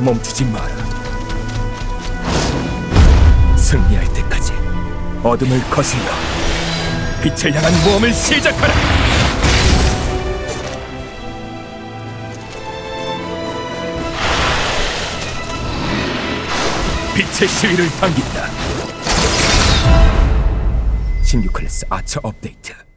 멈추지 마라. 승리할 때까지 어둠을 거슬러 빛을 향한 모험을 시작하라. 빛의 시위를 당긴다. 16클래스 아처 업데이트.